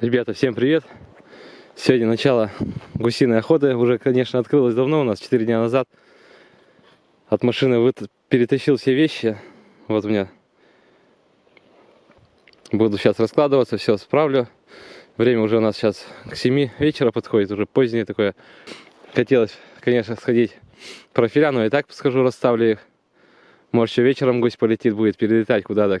Ребята, всем привет! Сегодня начало гусиной охоты. Уже, конечно, открылось давно у нас, 4 дня назад. От машины вы... перетащил все вещи. Вот у меня. Буду сейчас раскладываться, все справлю. Время уже у нас сейчас к 7 вечера подходит, уже позднее такое. Хотелось, конечно, сходить профиля, но и так скажу, расставлю их. Может, еще вечером гусь полетит, будет перелетать куда-то.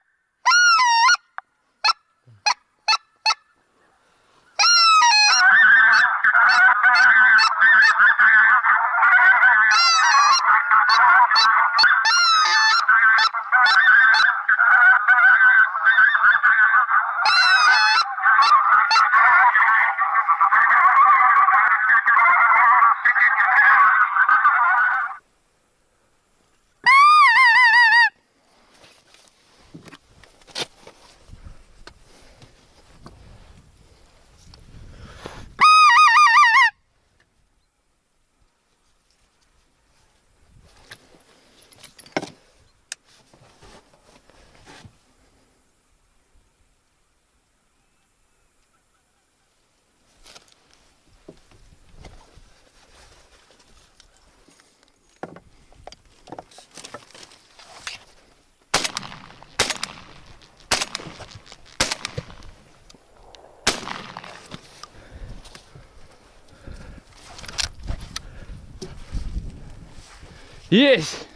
Есть!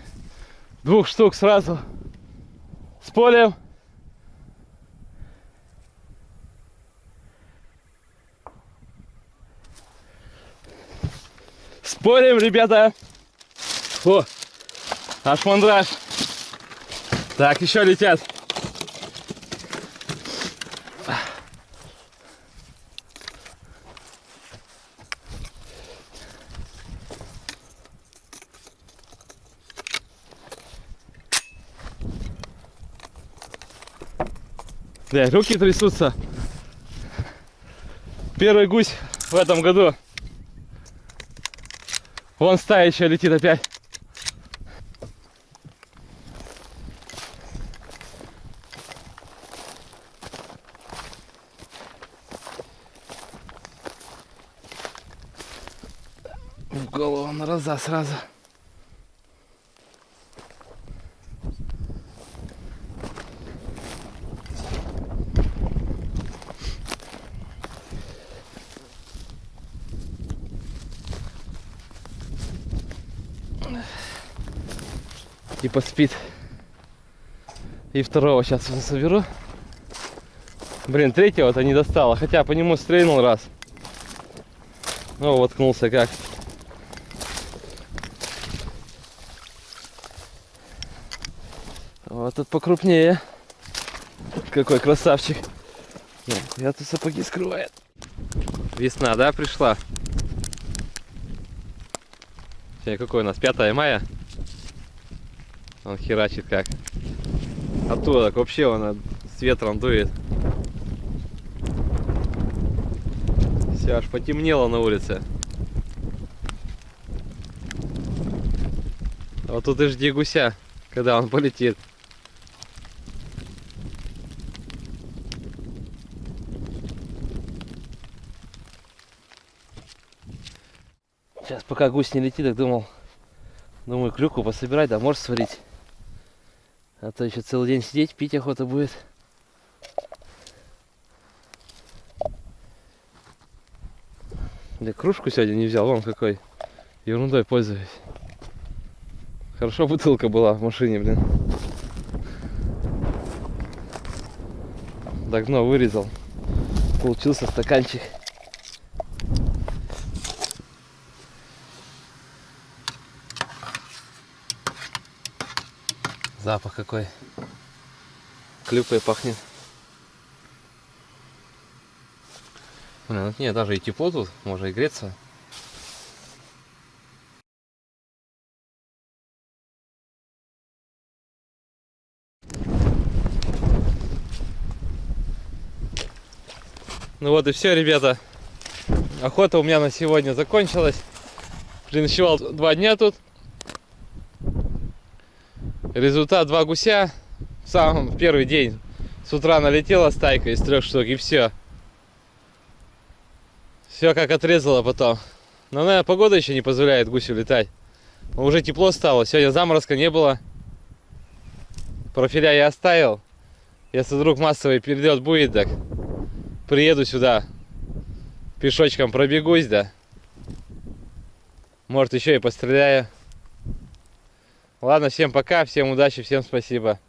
Двух штук сразу. С полем. С полем, ребята. О, аж мандраж. Так, еще летят. Бля, руки трясутся. Первый гусь в этом году. Вон стая еще летит опять. В голову на раза сразу. Типа спит. И второго сейчас соберу. Блин, третьего-то не достало. Хотя по нему стрельнул раз. Ну, воткнулся как. Вот тут покрупнее. Какой красавчик. Я тут сапоги скрывает. Весна, да, пришла? Сегодня какой у нас? 5 мая? Он херачит как. Оттуда так вообще он с ветром дует. Все, аж потемнело на улице. Вот тут и жди гуся, когда он полетит. Сейчас пока гусь не летит, так думал, думаю, клюку пособирать, да может сварить. А то еще целый день сидеть, пить охота будет. Да кружку сегодня не взял, вон какой. Ерундой пользуюсь. Хорошо бутылка была в машине, блин. Так дно вырезал. Получился стаканчик. Запах какой. Клюквой пахнет. Блин, ну нет, даже и тепло тут, можно и греться. Ну вот и все, ребята. Охота у меня на сегодня закончилась. Переночевал два дня тут. Результат два гуся. В самом первый день с утра налетела стайка из трех штук и все. Все как отрезало потом. Но, наверное, погода еще не позволяет гусю летать. Но уже тепло стало. Сегодня заморозка не было. Профиля я оставил. Если вдруг массовый перелет будет, так приеду сюда. Пешочком пробегусь, да. Может, еще и постреляю. Ладно, всем пока, всем удачи, всем спасибо.